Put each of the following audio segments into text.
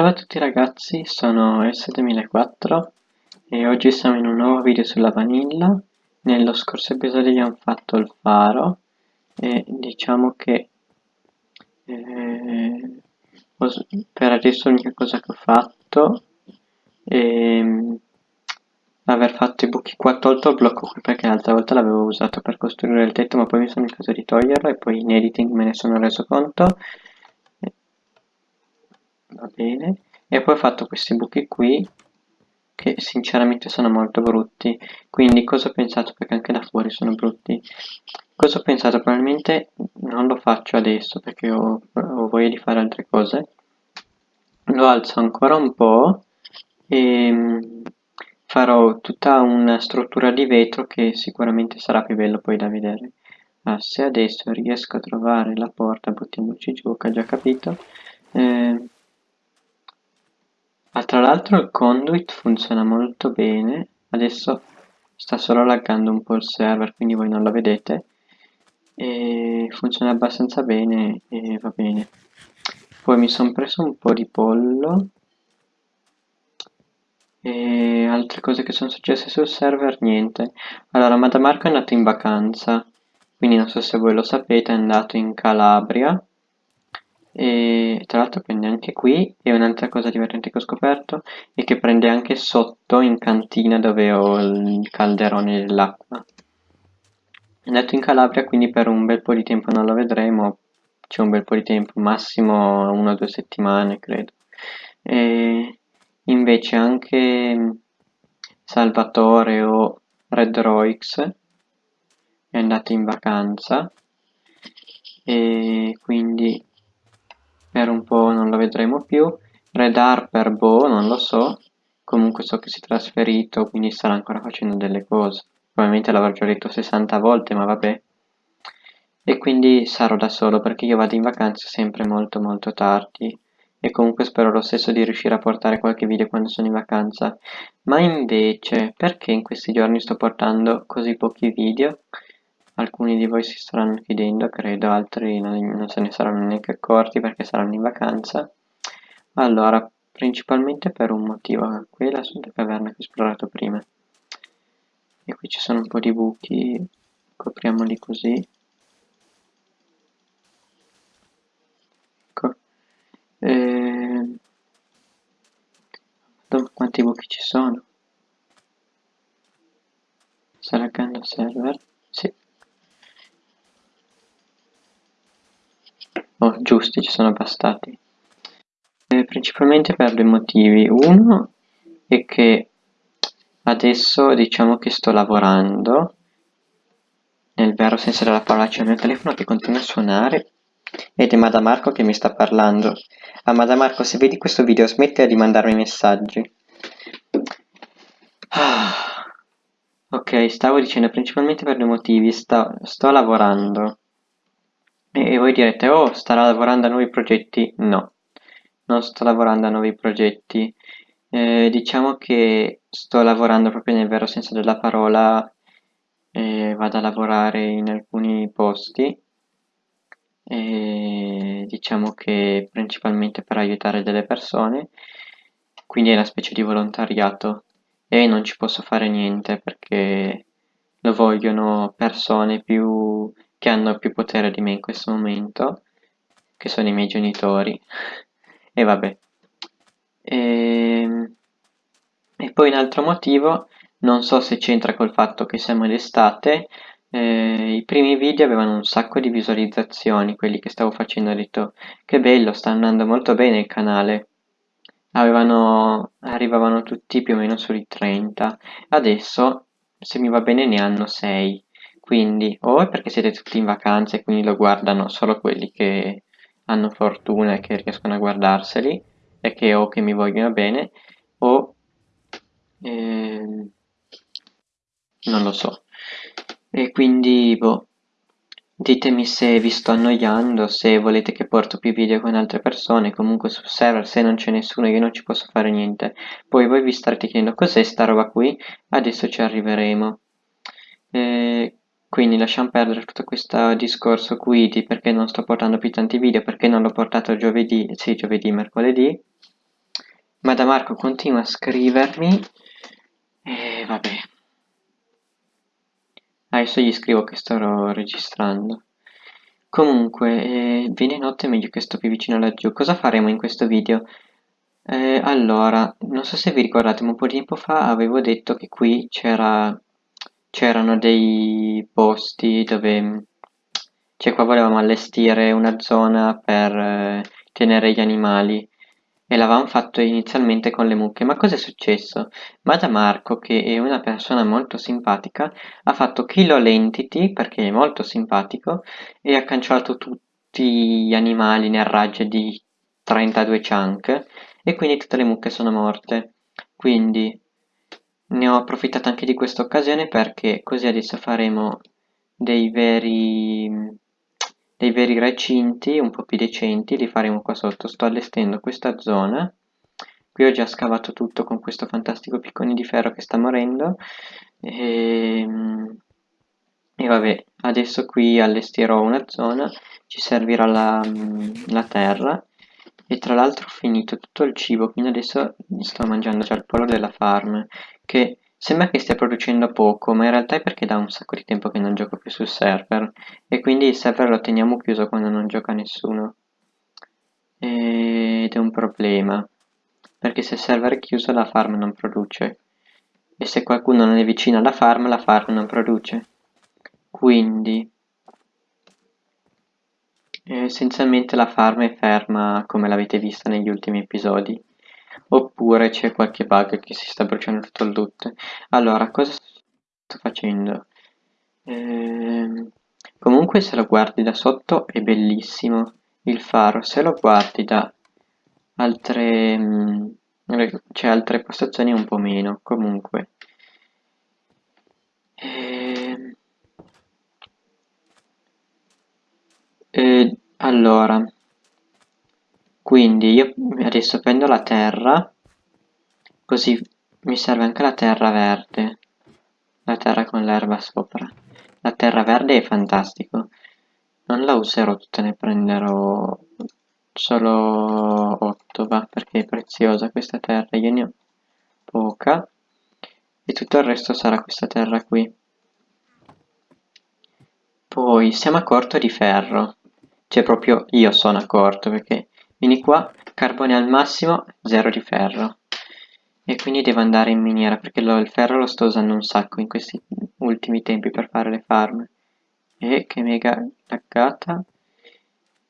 Ciao a tutti ragazzi, sono S2004 e oggi siamo in un nuovo video sulla vanilla. Nello scorso episodio abbiamo fatto il faro e diciamo che eh, per adesso l'unica cosa che ho fatto è mm, aver fatto i buchi qua, tolto il blocco qui perché l'altra volta l'avevo usato per costruire il tetto ma poi mi sono ricordato di toglierlo e poi in editing me ne sono reso conto va bene. E poi ho fatto questi buchi qui che sinceramente sono molto brutti. Quindi cosa ho pensato? Perché anche da fuori sono brutti. Cosa ho pensato? Probabilmente non lo faccio adesso perché ho, ho voglia di fare altre cose. Lo alzo ancora un po' e mm, farò tutta una struttura di vetro che sicuramente sarà più bello poi da vedere. Ah, se adesso riesco a trovare la porta buttiamoci giù che ho già capito. Eh, Ah, tra l'altro il conduit funziona molto bene, adesso sta solo laggando un po' il server, quindi voi non lo vedete, e funziona abbastanza bene e va bene. Poi mi sono preso un po' di pollo. E altre cose che sono successe sul server, niente. Allora, Madamarco è andato in vacanza, quindi non so se voi lo sapete, è andato in Calabria e tra l'altro prende anche qui e un'altra cosa divertente che ho scoperto è che prende anche sotto in cantina dove ho il calderone dell'acqua. È andato in Calabria quindi per un bel po' di tempo non lo vedremo c'è un bel po' di tempo massimo una o due settimane credo. E invece anche Salvatore o Red Roix è andato in vacanza. E quindi per un po' non lo vedremo più. Red Harper, boh, non lo so. Comunque so che si è trasferito, quindi starà ancora facendo delle cose. Probabilmente l'avrò già detto 60 volte, ma vabbè. E quindi sarò da solo perché io vado in vacanza sempre molto molto tardi. E comunque spero lo stesso di riuscire a portare qualche video quando sono in vacanza. Ma invece, perché in questi giorni sto portando così pochi video? Alcuni di voi si staranno chiedendo, credo, altri non, non se ne saranno neanche accorti perché saranno in vacanza. Allora, principalmente per un motivo, qui è la caverna che ho esplorato prima. E qui ci sono un po' di buchi, copriamoli così. Ecco. E... Quanti buchi ci sono? Sta laggando server? Sì. Oh, giusti, ci sono bastati. Eh, principalmente per due motivi. Uno è che adesso diciamo che sto lavorando, nel vero senso della parola c'è il mio telefono che continua a suonare ed è Madamarco che mi sta parlando. Ah, Madamarco, se vedi questo video smetti di mandarmi messaggi. Ah. Ok, stavo dicendo principalmente per due motivi. Sto, sto lavorando e voi direte, oh, starà lavorando a nuovi progetti? No, non sto lavorando a nuovi progetti. Eh, diciamo che sto lavorando proprio nel vero senso della parola, eh, vado a lavorare in alcuni posti, e diciamo che principalmente per aiutare delle persone, quindi è una specie di volontariato e non ci posso fare niente perché lo vogliono persone più che hanno più potere di me in questo momento, che sono i miei genitori, e vabbè. E, ehm, e poi un altro motivo, non so se c'entra col fatto che siamo in estate, eh, i primi video avevano un sacco di visualizzazioni, quelli che stavo facendo, ho detto che bello, sta andando molto bene il canale. Avevano, arrivavano tutti più o meno sui 30, adesso se mi va bene ne hanno 6 quindi o è perché siete tutti in vacanza e quindi lo guardano solo quelli che hanno fortuna e che riescono a guardarseli e che o che mi vogliono bene o eh, non lo so. E quindi boh ditemi se vi sto annoiando se volete che porto più video con altre persone comunque sul server se non c'è nessuno io non ci posso fare niente. Poi voi vi starete chiedendo cos'è sta roba qui? Adesso ci arriveremo. Eh, quindi lasciamo perdere tutto questo discorso qui di perché non sto portando più tanti video, perché non l'ho portato giovedì, sì, giovedì, mercoledì. Ma da Marco continua a scrivermi e vabbè. Adesso gli scrivo che sto registrando. Comunque, eh, viene notte meglio che sto più vicino laggiù. Cosa faremo in questo video? Eh, allora, non so se vi ricordate, ma un po' di tempo fa avevo detto che qui c'era c'erano dei posti dove cioè qua volevamo allestire una zona per eh, tenere gli animali e l'avevamo fatto inizialmente con le mucche, ma cosa è successo? Madamarco, che è una persona molto simpatica, ha fatto kill all entity perché è molto simpatico e ha cancellato tutti gli animali nel raggio di 32 chunk e quindi tutte le mucche sono morte. Quindi ne ho approfittato anche di questa occasione perché così adesso faremo dei veri, dei veri recinti un po' più decenti, li faremo qua sotto. Sto allestendo questa zona. Qui ho già scavato tutto con questo fantastico piccone di ferro che sta morendo. E, e vabbè, adesso qui allestirò una zona, ci servirà la, la terra e tra l'altro ho finito tutto il cibo, quindi adesso sto mangiando già il pollo della farm, che sembra che stia producendo poco, ma in realtà è perché da un sacco di tempo che non gioco più sul server, e quindi il server lo teniamo chiuso quando non gioca nessuno. Ed è un problema, perché se il server è chiuso la farm non produce, e se qualcuno non è vicino alla farm, la farm non produce. Quindi essenzialmente la farm è ferma come l'avete vista negli ultimi episodi. Oppure c'è qualche bug che si sta bruciando tutto il loot. Allora cosa sto facendo? Ehm, comunque se lo guardi da sotto è bellissimo. Il faro se lo guardi da altre mm, cioè altre postazioni un po' meno. Comunque ehm, eh, allora, quindi io adesso prendo la terra, così mi serve anche la terra verde, la terra con l'erba sopra. La terra verde è fantastico, non la userò tutta, ne prenderò solo 8, va, perché è preziosa questa terra, io ne ho poca, e tutto il resto sarà questa terra qui. Poi siamo a corto di ferro. Cioè proprio io sono accorto perché vieni qua, carbone al massimo, zero di ferro. E quindi devo andare in miniera perché lo, il ferro lo sto usando un sacco in questi ultimi tempi per fare le farm. E che mega laggata.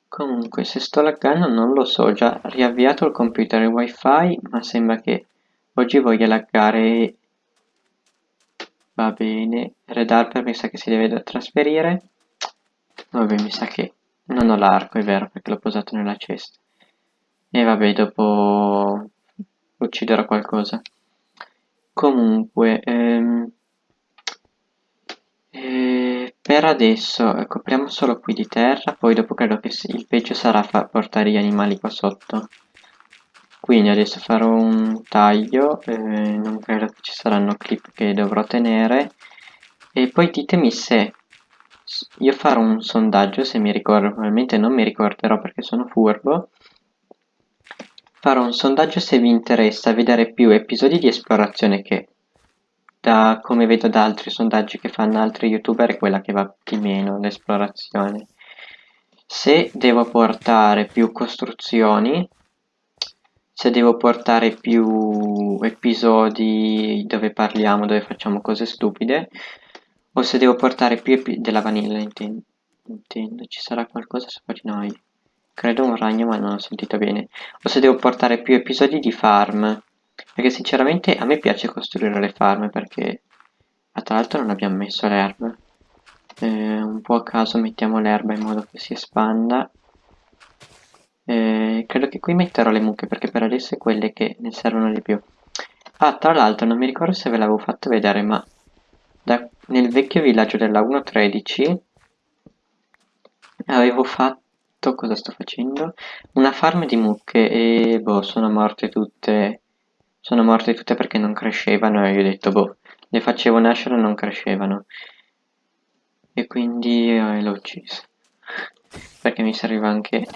Comunque se sto laggando non lo so, ho già riavviato il computer e il wifi, ma sembra che oggi voglia laggare Va bene, Red Harper mi sa che si deve trasferire. Vabbè, mi sa che non ho l'arco, è vero, perché l'ho posato nella cesta. E vabbè, dopo ucciderò qualcosa. Comunque, ehm, eh, per adesso eh, copriamo solo qui di terra, poi dopo credo che il peggio sarà portare gli animali qua sotto. Quindi adesso farò un taglio, eh, non credo che ci saranno clip che dovrò tenere. E poi ditemi se io farò un sondaggio se mi ricordo, probabilmente non mi ricorderò perché sono furbo. Farò un sondaggio se vi interessa vedere più episodi di esplorazione che da come vedo da altri sondaggi che fanno altri youtuber è quella che va di meno l'esplorazione. Se devo portare più costruzioni, se devo portare più episodi dove parliamo, dove facciamo cose stupide, o se devo portare più epi della vanilla intendo. intendo. Ci sarà qualcosa sopra di noi. Credo un ragno ma non ho sentito bene. O se devo portare più episodi di farm. Perché sinceramente a me piace costruire le farm perché... Ma tra l'altro non abbiamo messo l'erba. Eh, un po' a caso mettiamo l'erba in modo che si espanda. Eh, credo che qui metterò le mucche perché per adesso è quelle che ne servono di più. Ah, tra l'altro non mi ricordo se ve l'avevo fatto vedere ma nel vecchio villaggio della 1.13 avevo fatto, cosa sto facendo? Una farm di mucche e boh, sono morte tutte, sono morte tutte perché non crescevano e io ho detto boh, le facevo nascere e non crescevano. E quindi eh, l'ho ucciso. perché mi serviva anche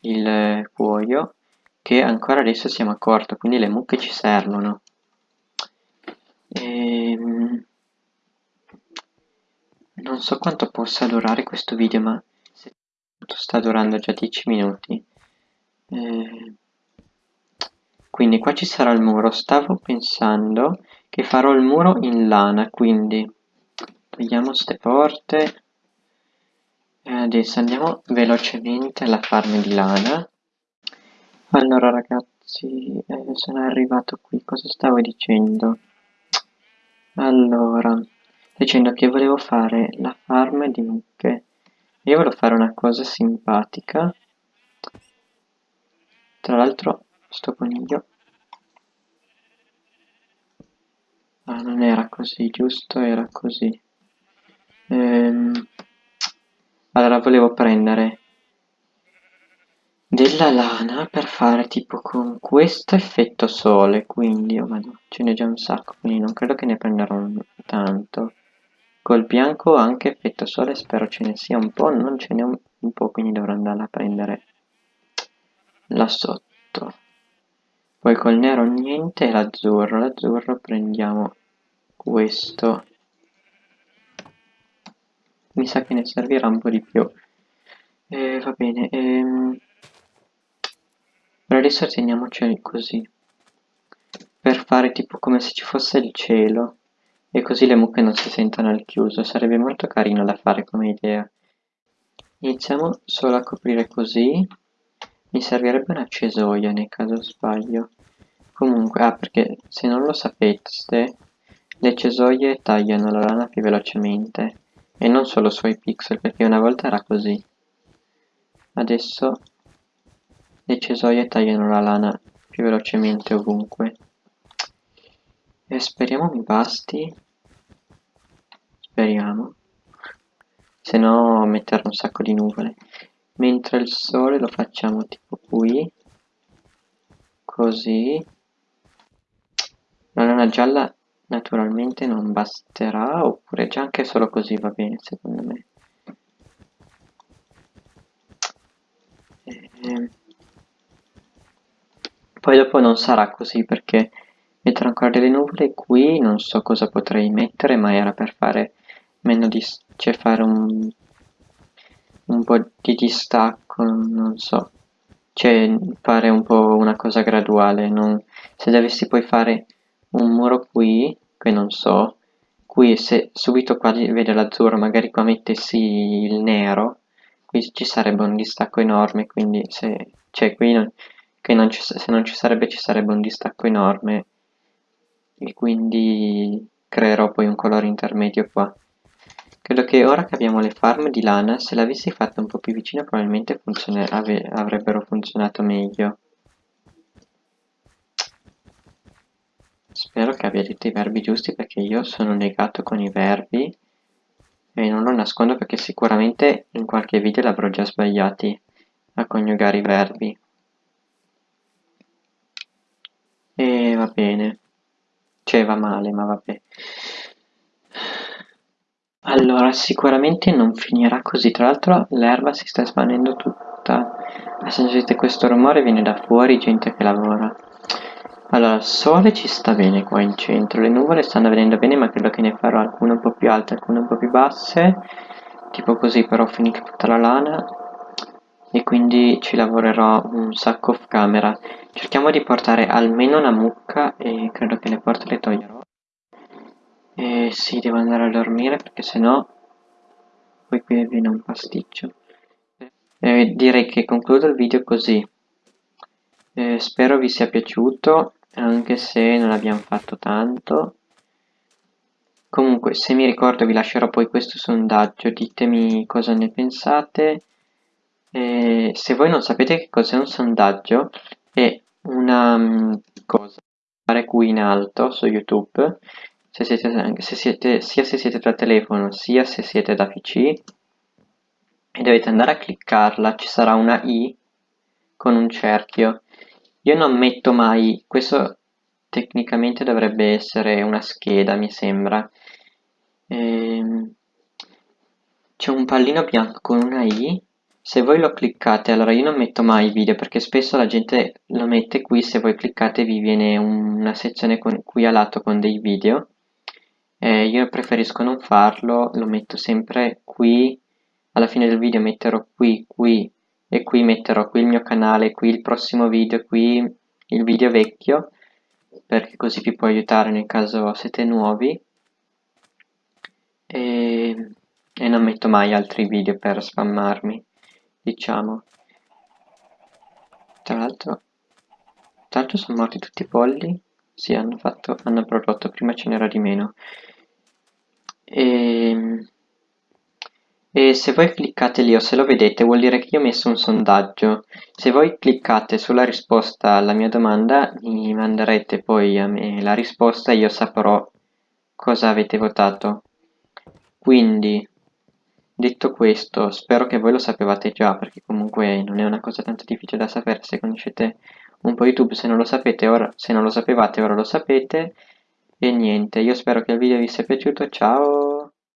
il cuoio che ancora adesso siamo a corto, quindi le mucche ci servono. Ehm, non so quanto possa durare questo video, ma sta durando già 10 minuti. Ehm, quindi qua ci sarà il muro. Stavo pensando che farò il muro in lana, quindi togliamo queste porte. Adesso andiamo velocemente alla farm di lana. Allora ragazzi, eh, sono arrivato qui, cosa stavo dicendo? Allora, dicendo che volevo fare la farm di mucche. Io volevo fare una cosa simpatica. Tra l'altro, sto coniglio. Ah, non era così, giusto? Era così. Ehm, allora, volevo prendere della lana per fare tipo con questo effetto sole, quindi, oh madonna, ce n'è già un sacco, quindi non credo che ne prenderò tanto. Col bianco anche effetto sole, spero ce ne sia un po', non ce n'è un, po', quindi dovrò andare a prendere là sotto. Poi col nero niente l'azzurro, l'azzurro prendiamo questo. Mi sa che ne servirà un po' di più. Eh, va bene, ehm... per adesso teniamoceli così. Per fare tipo come se ci fosse il cielo. E così le mucche non si sentono al chiuso, sarebbe molto carino da fare come idea. Iniziamo solo a coprire così. Mi servirebbe una cesoia nel caso sbaglio. Comunque, ah perché se non lo sapeste, le cesoie tagliano la lana più velocemente. E non solo sui pixel, perché una volta era così. Adesso le cesoie tagliano la lana più velocemente ovunque. E speriamo mi basti. Speriamo. Se no mettere un sacco di nuvole. Mentre il sole lo facciamo tipo qui. Così. La lana gialla naturalmente non basterà, oppure già anche solo così va bene secondo me. Ehm, poi dopo non sarà così perché metterò ancora delle nuvole qui, non so cosa potrei mettere, ma era per fare meno di... cioè fare un, un po' di distacco, non so, cioè fare un po' una cosa graduale, non... se dovessi poi fare un muro qui, che non so, qui se subito qua vede l'azzurro, magari qua mettessi il nero, qui ci sarebbe un distacco enorme, quindi se, cioè qui non, non ci, se non ci sarebbe ci sarebbe un distacco enorme e quindi creerò poi un colore intermedio qua. Credo che ora che abbiamo le farm di lana, se l'avessi fatta un po' più vicina probabilmente avrebbero funzionato meglio. Spero che abbiate i verbi giusti perché io sono negato con i verbi e non lo nascondo perché sicuramente in qualche video l'avrò già sbagliati a coniugare i verbi. E va bene. Cioè va male, ma vabbè. Allora, sicuramente non finirà così. Tra l'altro l'erba si sta espandendo tutta. Se sentite questo rumore viene da fuori, gente che lavora. Allora, il sole ci sta bene qua in centro, le nuvole stanno venendo bene ma credo che ne farò alcune un po' più alte, alcune un po' più basse, tipo così però finito tutta la lana e quindi ci lavorerò un sacco off camera. Cerchiamo di portare almeno una mucca e credo che le porte le toglierò. E sì, devo andare a dormire perché sennò poi qui viene un pasticcio. E direi che concludo il video così. Eh, spero vi sia piaciuto anche se non abbiamo fatto tanto. Comunque, se mi ricordo vi lascerò poi questo sondaggio, ditemi cosa ne pensate. E se voi non sapete che cos'è un sondaggio, è una um, cosa fare qui in alto su YouTube, se siete, se siete, sia se siete da telefono sia se siete da PC, e dovete andare a cliccarla, ci sarà una i con un cerchio io non metto mai, questo tecnicamente dovrebbe essere una scheda mi sembra. Ehm, C'è un pallino bianco con una I se voi lo cliccate, allora io non metto mai video perché spesso la gente lo mette qui, se voi cliccate vi viene una sezione con, qui a lato con dei video. Eh, io preferisco non farlo, lo metto sempre qui, alla fine del video metterò qui, qui e qui metterò qui il mio canale, qui il prossimo video, qui il video vecchio, perché così vi può aiutare nel caso siete nuovi. E, e non metto mai altri video per spammarmi diciamo. Tra l'altro l'altro sono morti tutti i polli. Sì hanno fatto hanno prodotto prima ce n'era di meno e, ehm, e se voi cliccate lì o se lo vedete vuol dire che io ho messo un sondaggio. Se voi cliccate sulla risposta alla mia domanda mi manderete poi a me la risposta e io saprò cosa avete votato. Quindi Detto questo, spero che voi lo sapevate già, perché comunque non è una cosa tanto difficile da sapere. Se conoscete un po' YouTube, se non lo sapete ora, se non lo sapevate ora lo sapete. E niente, io spero che il video vi sia piaciuto, ciao!